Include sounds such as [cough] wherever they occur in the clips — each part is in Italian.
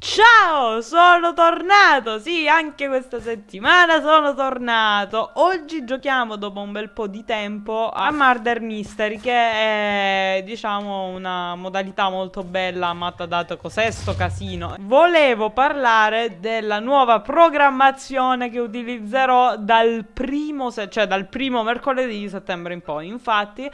Ciao, sono tornato! Sì, anche questa settimana sono tornato. Oggi giochiamo dopo un bel po' di tempo a Murder Mystery, che è, diciamo, una modalità molto bella, matta dato cos'è sto casino. Volevo parlare della nuova programmazione che utilizzerò dal primo, cioè dal primo mercoledì di settembre in poi. Infatti,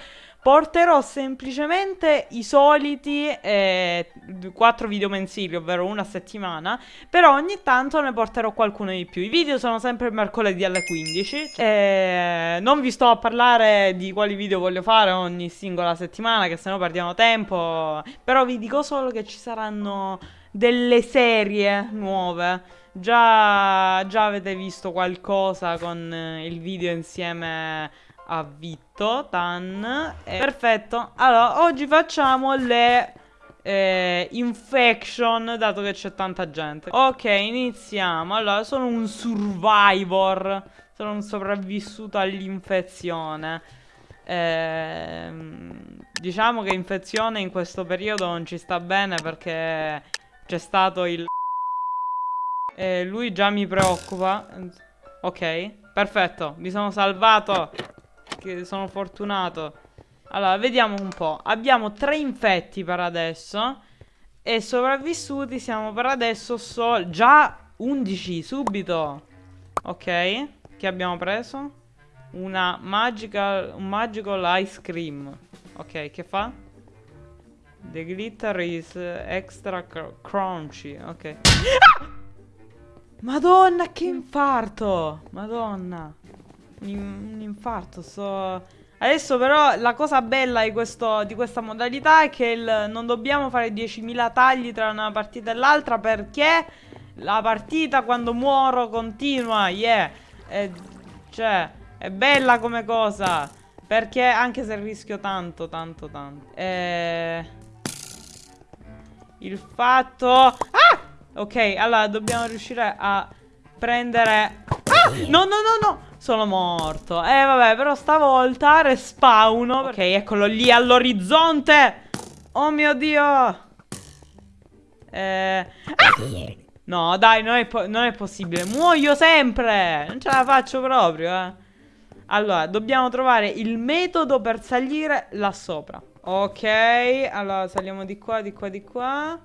Porterò semplicemente i soliti eh, 4 video mensili, ovvero una settimana, però ogni tanto ne porterò qualcuno di più. I video sono sempre mercoledì alle 15. Eh, non vi sto a parlare di quali video voglio fare ogni singola settimana, che sennò perdiamo tempo. Però vi dico solo che ci saranno delle serie nuove. Già, già avete visto qualcosa con il video insieme a Vitto, Tan. Eh, perfetto. Allora, oggi facciamo le eh, infection, dato che c'è tanta gente. Ok, iniziamo. Allora, sono un survivor. Sono un sopravvissuto all'infezione. Eh, diciamo che infezione in questo periodo non ci sta bene perché c'è stato il... E lui già mi preoccupa. Ok, perfetto, mi sono salvato che sono fortunato. Allora, vediamo un po'. Abbiamo tre infetti per adesso. E sopravvissuti siamo per adesso solo... Già 11, subito. Ok. Che abbiamo preso? Una magical... Un magical ice cream. Ok, che fa? The glitter is extra cr crunchy. Ok. Ah! Madonna, che infarto! Madonna un infarto, sto... Adesso però la cosa bella di, questo, di questa modalità è che il, non dobbiamo fare 10.000 tagli tra una partita e l'altra perché la partita quando muoro continua, yeah. E, cioè, è bella come cosa. Perché anche se rischio tanto, tanto, tanto. E... Il fatto... Ah! Ok, allora dobbiamo riuscire a prendere... No, no, no, no! Sono morto. Eh vabbè, però stavolta respawno. Ok, eccolo lì all'orizzonte. Oh mio Dio. Eh... Ah! No, dai, non è, non è, possibile. Muoio sempre. Non ce la faccio proprio, eh. Allora, dobbiamo trovare il metodo per salire là sopra. Ok, allora saliamo di qua, di qua, di qua.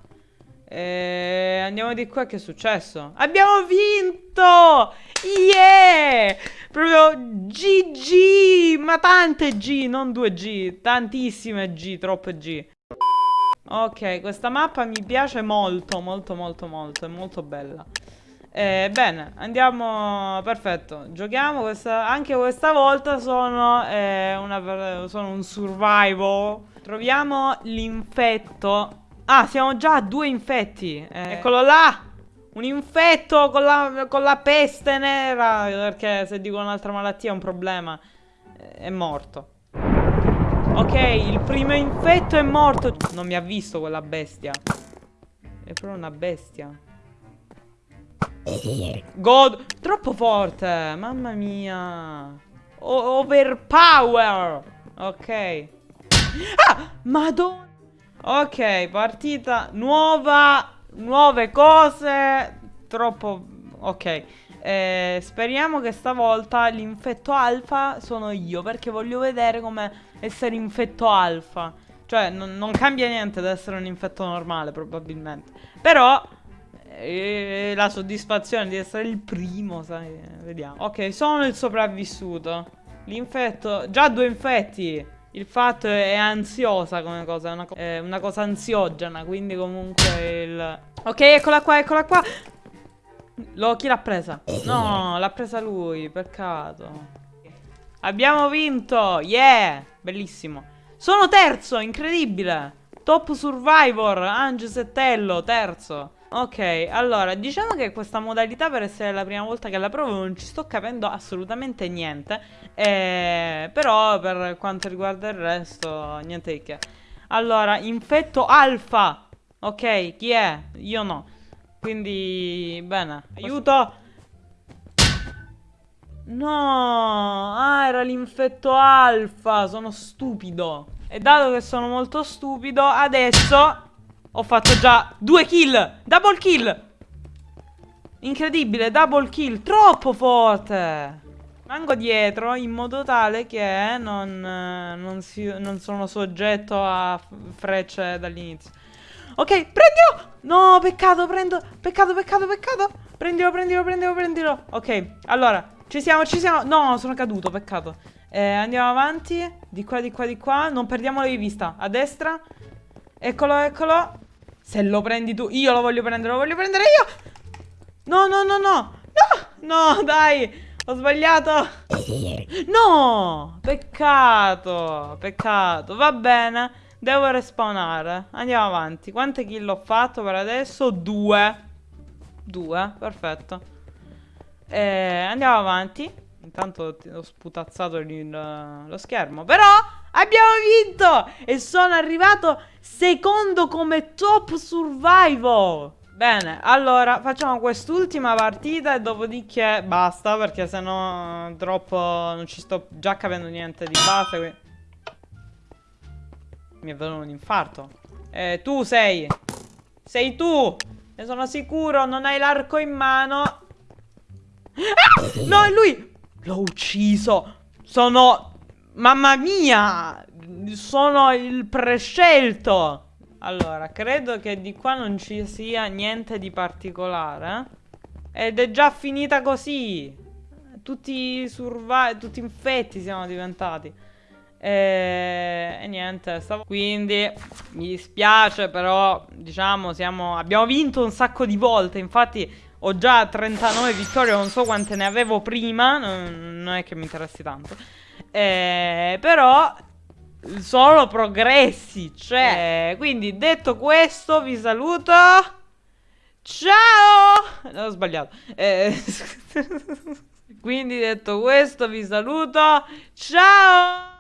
E andiamo di qua, che è successo? Abbiamo vinto! Yeah! Proprio GG! Ma tante G, non due G, tantissime G, troppe G. Ok, questa mappa mi piace molto, molto, molto, molto, è molto bella. Eh, bene, andiamo, perfetto, giochiamo questa, anche questa volta sono, eh, una, sono un survival. Troviamo l'infetto. Ah, siamo già a due infetti, eh, eccolo là! Un infetto con la, con la peste nera. Perché se dico un'altra malattia è un problema. È morto. Ok, il primo infetto è morto. Non mi ha visto quella bestia. È proprio una bestia. God, troppo forte. Mamma mia. O overpower. Ok. Ah, madonna. Ok, partita nuova nuove cose, troppo... Ok, eh, speriamo che stavolta l'infetto alfa sono io, perché voglio vedere come essere infetto alfa. Cioè, non, non cambia niente ad essere un infetto normale, probabilmente. Però, eh, la soddisfazione di essere il primo, sai, vediamo. Ok, sono il sopravvissuto. L'infetto, già due infetti. Il fatto è ansiosa come cosa, è una, co è una cosa ansiogena, quindi comunque il... Ok, eccola qua, eccola qua. Lo, chi l'ha presa? No, l'ha presa lui, peccato. Abbiamo vinto, yeah, bellissimo. Sono terzo, incredibile. Top Survivor, Ange Settello, terzo. Ok, allora, diciamo che questa modalità per essere la prima volta che la provo non ci sto capendo assolutamente niente eh, Però per quanto riguarda il resto, niente di che. Allora, infetto alfa Ok, chi è? Io no. Quindi, bene Aiuto. No, ah era l'infetto alfa, sono stupido. E dato che sono molto stupido, adesso Ho fatto già due kill. Double kill. Incredibile, double kill. Troppo forte. Mango dietro in modo tale che non, non, si, non sono soggetto a frecce dall'inizio. Ok, prendilo! No, peccato, prendo. Peccato, peccato, peccato. Prendilo, prendilo, prendilo, prendilo. Ok, allora, ci siamo, ci siamo. No, sono caduto, peccato. Eh, andiamo avanti. Di qua, di qua, di qua. Non perdiamolo di vista. A destra. Eccolo, eccolo. Se lo prendi tu, io lo voglio prendere, lo voglio prendere io. No, no, no, no. No, no, dai. Ho sbagliato. No, peccato, peccato. Va bene. Devo respawnare. Andiamo avanti. Quante kill ho fatto per adesso? Due. Due, perfetto. Eh, andiamo avanti. Intanto ho sputazzato il, lo schermo. Però abbiamo vinto! E sono arrivato secondo come top survival. Bene, allora facciamo quest'ultima partita e dopodiché basta perché sennò troppo non ci sto già capendo niente di base. Quindi... Mi è venuto un infarto. Eh, tu sei. Sei tu. Ne sono sicuro, non hai l'arco in mano. Ah! No, è lui. L'ho ucciso. Sono... Mamma mia. Sono il prescelto. Allora, credo che di qua non ci sia niente di particolare. Ed è già finita così. Tutti survival, tutti infetti siamo diventati. E, e niente, stavo... quindi mi dispiace, però diciamo siamo... abbiamo vinto un sacco di volte. Infatti ho già 39 vittorie, non so quante ne avevo prima, non è che mi interessi tanto. Eh, però Solo progressi, cioè. Quindi detto questo vi saluto. Ciao! No, ho sbagliato. Eh, [laughs] quindi detto questo vi saluto. Ciao!